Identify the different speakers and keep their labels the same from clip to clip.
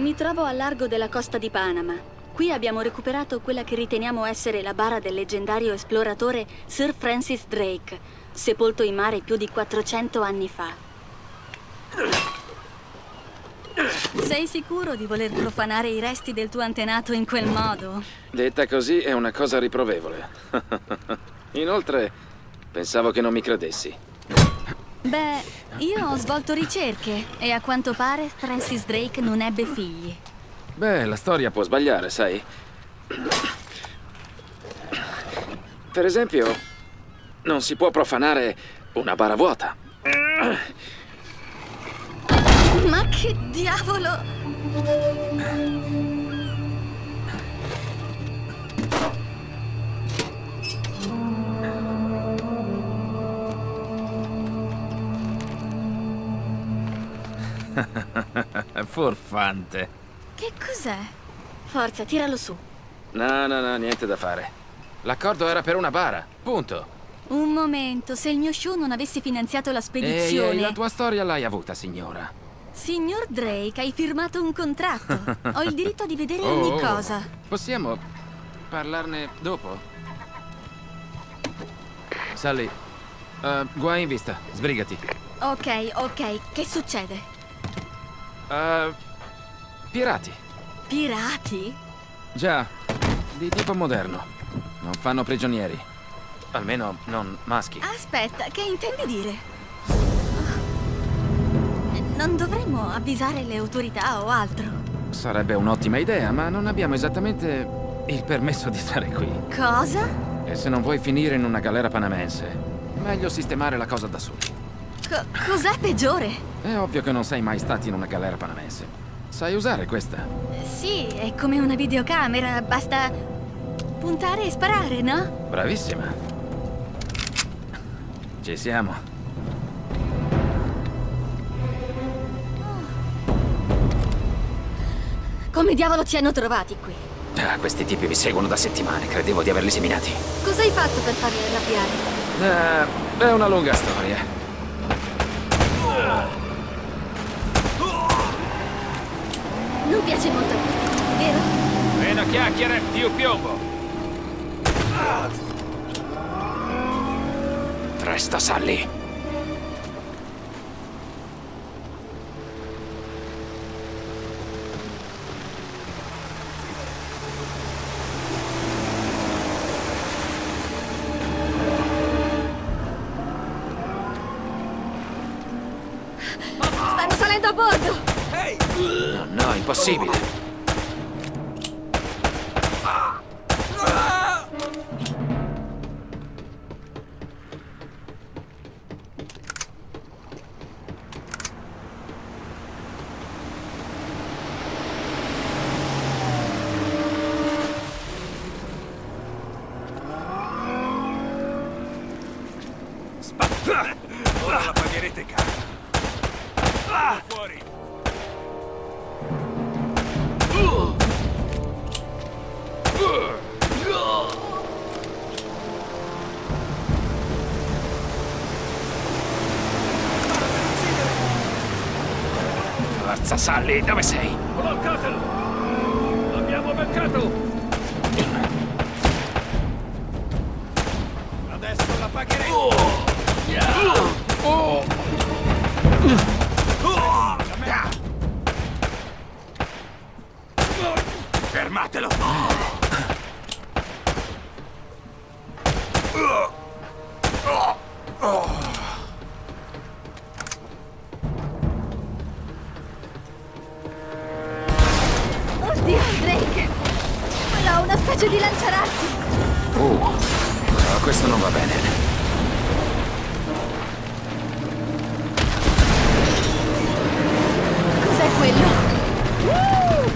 Speaker 1: Mi trovo a largo della costa di Panama. Qui abbiamo recuperato quella che riteniamo essere la bara del leggendario esploratore Sir Francis Drake, sepolto in mare più di 400 anni fa. Sei sicuro di voler profanare i resti del tuo antenato in quel modo?
Speaker 2: Detta così è una cosa riprovevole. Inoltre, pensavo che non mi credessi.
Speaker 1: Beh, io ho svolto ricerche e a quanto pare Francis Drake non ebbe figli.
Speaker 2: Beh, la storia può sbagliare, sai? Per esempio, non si può profanare una bara vuota.
Speaker 1: Ma che diavolo!
Speaker 3: Furfante.
Speaker 1: Che cos'è? Forza, tiralo su.
Speaker 2: No, no, no, niente da fare. L'accordo era per una bara, punto.
Speaker 1: Un momento, se il mio show non avesse finanziato la spedizione...
Speaker 2: Ehi, ehi, la tua storia l'hai avuta, signora.
Speaker 1: Signor Drake, hai firmato un contratto. Ho il diritto di vedere
Speaker 2: Oh,
Speaker 1: ogni
Speaker 2: oh.
Speaker 1: cosa.
Speaker 2: Possiamo parlarne dopo? Sally, eh, guai in vista, sbrigati.
Speaker 1: Ok, ok, che succede?
Speaker 2: Eh, pirati.
Speaker 1: Pirati?
Speaker 2: Già, di tipo moderno. Non fanno prigionieri. Almeno non maschi.
Speaker 1: Aspetta, che intendi dire? Non dovremmo avvisare le autorità o altro.
Speaker 2: Sarebbe un'ottima idea, ma non abbiamo esattamente il permesso di stare qui.
Speaker 1: Cosa?
Speaker 2: E se non vuoi finire in una galera panamense, meglio sistemare la cosa da soli.
Speaker 1: Co- cos'è peggiore?
Speaker 2: È ovvio che non sei mai stati in una galera panamense. Sai usare questa?
Speaker 1: Sì, è come una videocamera, basta puntare e sparare, no?
Speaker 2: Bravissima. Ci siamo.
Speaker 1: Come diavolo ci hanno trovati qui?
Speaker 4: Ah, questi tipi mi seguono da settimane, credevo di averli seminati.
Speaker 1: Cosa hai fatto per farli arrabbiare?
Speaker 2: Eh, è una lunga storia.
Speaker 1: Non piace molto a questi, vero?
Speaker 3: Meno chiacchiere, più piombo.
Speaker 4: Resta, Sally.
Speaker 1: Stanno salendo a bordo!
Speaker 4: No, no, impossibile. Sally, dove sei?
Speaker 3: Bloccatelo! L'abbiamo beccato! Adesso la pagherete!
Speaker 4: Fermatelo!
Speaker 1: Specie di lanciarazzi!
Speaker 4: Uh, no, questo non va bene.
Speaker 1: Cos'è quello?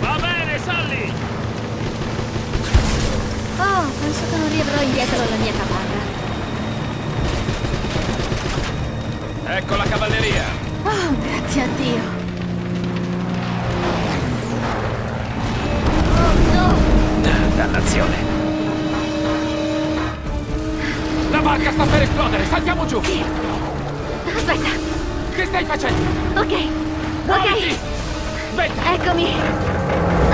Speaker 3: Va bene, Sally!
Speaker 1: Oh, penso che non riavrò indietro alla mia capanna.
Speaker 3: Ecco la cavalleria!
Speaker 1: Oh, grazie a Dio!
Speaker 4: Dannazione.
Speaker 3: La barca sta per esplodere! Saltiamo giù!
Speaker 1: Sì. Aspetta!
Speaker 3: Che stai facendo?
Speaker 1: Ok! Ok!
Speaker 3: Muoviti!
Speaker 2: Aspetta!
Speaker 1: Eccomi!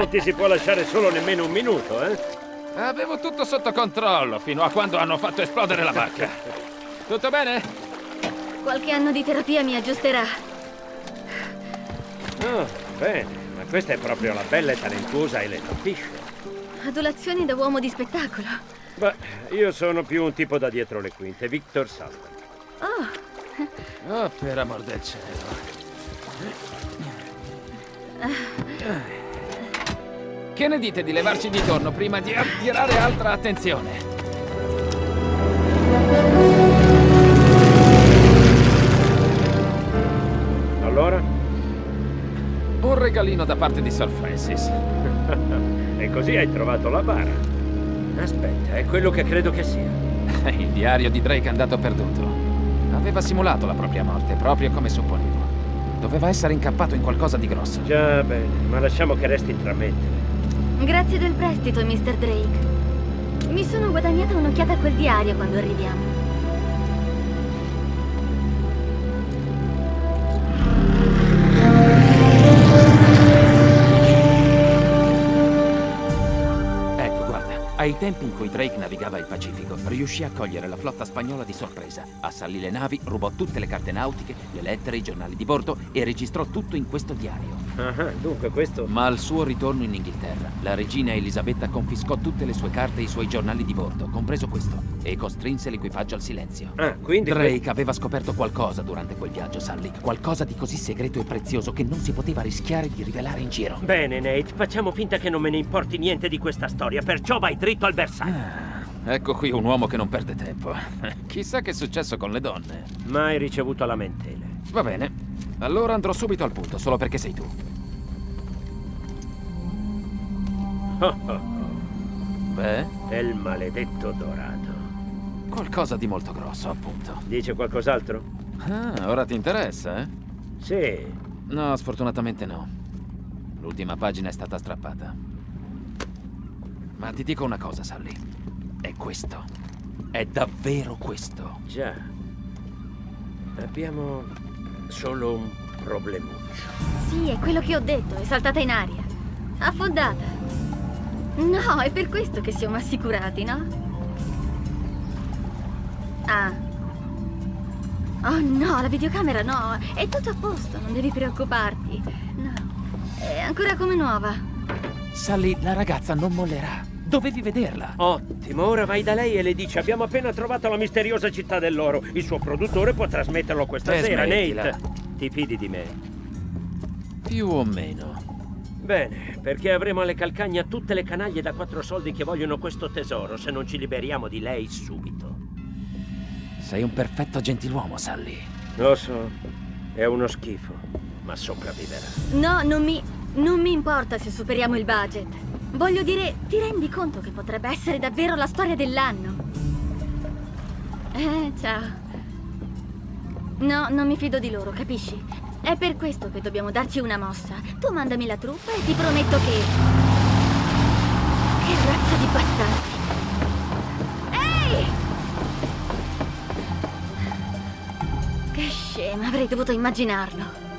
Speaker 3: Non ti si può lasciare solo nemmeno un minuto, eh?
Speaker 2: Avevo tutto sotto controllo fino a quando hanno fatto esplodere la barca. Tutto bene?
Speaker 1: Qualche anno di terapia mi aggiusterà.
Speaker 3: Oh, bene, ma questa è proprio la bella e talentuosa Elena Fisher.
Speaker 1: Adulazioni da uomo di spettacolo.
Speaker 3: Beh, io sono più un tipo da dietro le quinte, Victor Salman.
Speaker 1: Oh,
Speaker 2: Oh, per amor del cielo. Che ne dite di levarci di torno prima di attirare altra attenzione?
Speaker 3: Allora?
Speaker 2: Un regalino da parte di Sir Francis.
Speaker 3: E così hai trovato la bara. Aspetta, è quello che credo che sia.
Speaker 2: Il diario di Drake è andato perduto. Aveva simulato la propria morte, proprio come supponevo. Doveva essere incappato in qualcosa di grosso.
Speaker 3: Già bene, ma lasciamo che resti tra me e te.
Speaker 1: Grazie del prestito, Mr. Drake. Mi sono guadagnata un'occhiata a quel diario quando arriviamo.
Speaker 5: Ai tempi in cui Drake navigava il Pacifico, riuscì a cogliere la flotta spagnola di sorpresa, assallì le navi, rubò tutte le carte nautiche, le lettere, i giornali di bordo e registrò tutto in questo diario.
Speaker 3: Ah, dunque questo...
Speaker 5: Ma al suo ritorno in Inghilterra, la regina Elisabetta confiscò tutte le sue carte e i suoi giornali di bordo, compreso questo, e costrinse l'equipaggio al silenzio.
Speaker 3: Ah, quindi...
Speaker 5: Drake aveva scoperto qualcosa durante quel viaggio, Sally. Qualcosa di così segreto e prezioso che non si poteva rischiare di rivelare in giro.
Speaker 3: Bene, Nate, facciamo finta che non me ne importi niente di questa storia, perciò vai dritto al bersaglio.
Speaker 2: Ecco qui un uomo che non perde tempo. Chissà che è successo con le donne.
Speaker 3: Mai ricevuto lamentele.
Speaker 2: Va bene. Allora andrò subito al punto, solo perché sei tu.
Speaker 3: Oh, oh, oh.
Speaker 2: Beh,
Speaker 3: È il maledetto dorato.
Speaker 2: qualcosa di molto grosso, appunto.
Speaker 3: Dice qualcos'altro?
Speaker 2: Ah, ora ti interessa, eh?
Speaker 3: Sì.
Speaker 2: No, sfortunatamente no. L'ultima pagina è stata strappata. Ma ti dico una cosa, Sally. È questo. È davvero questo.
Speaker 3: Già. Abbiamo solo un problemuccio.
Speaker 1: Sì, è quello che ho detto, è saltata in aria. Affondata. No, è per questo che siamo assicurati, no? Ah. Oh no, la videocamera no, è tutto a posto, non devi preoccuparti. No, è ancora come nuova.
Speaker 5: Sally, la ragazza non mollerà. Dovevi vederla.
Speaker 3: Ottimo, ora vai da lei e le dici abbiamo appena trovato la misteriosa città dell'oro. Il suo produttore può trasmetterlo questa
Speaker 2: Eh,
Speaker 3: sera,
Speaker 2: smettila.
Speaker 3: Nate. Ti fidi di me?
Speaker 2: Più o meno.
Speaker 3: Bene, perché avremo alle calcagna tutte le canaglie da quattro soldi che vogliono questo tesoro se non ci liberiamo di lei subito.
Speaker 2: Sei un perfetto gentiluomo, Sally.
Speaker 3: Lo so, è uno schifo, ma sopravviverà.
Speaker 1: No, non mi. Non mi importa se superiamo il budget. Voglio dire, ti rendi conto che potrebbe essere davvero la storia dell'anno? Eh, ciao. No, non mi fido di loro, capisci? È per questo che dobbiamo darci una mossa. Tu mandami la truppa e ti prometto che. Che razza di bastardi! Ehi! Che scema, avrei dovuto immaginarlo.